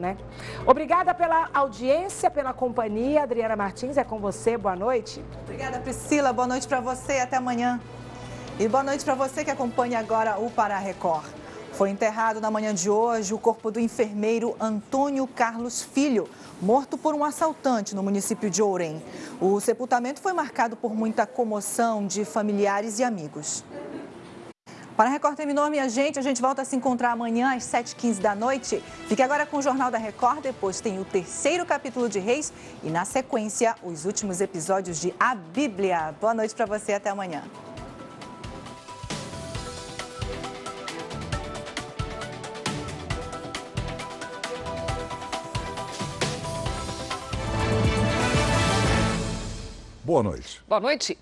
Né? Obrigada pela audiência, pela companhia. Adriana Martins, é com você. Boa noite. Obrigada, Priscila. Boa noite para você. Até amanhã. E boa noite para você que acompanha agora o Pará Record. Foi enterrado na manhã de hoje o corpo do enfermeiro Antônio Carlos Filho, morto por um assaltante no município de Ourém. O sepultamento foi marcado por muita comoção de familiares e amigos. Para a Record terminou, minha gente. A gente volta a se encontrar amanhã às 7h15 da noite. Fique agora com o Jornal da Record. Depois tem o terceiro capítulo de Reis e, na sequência, os últimos episódios de A Bíblia. Boa noite para você. Até amanhã. Boa noite. Boa noite.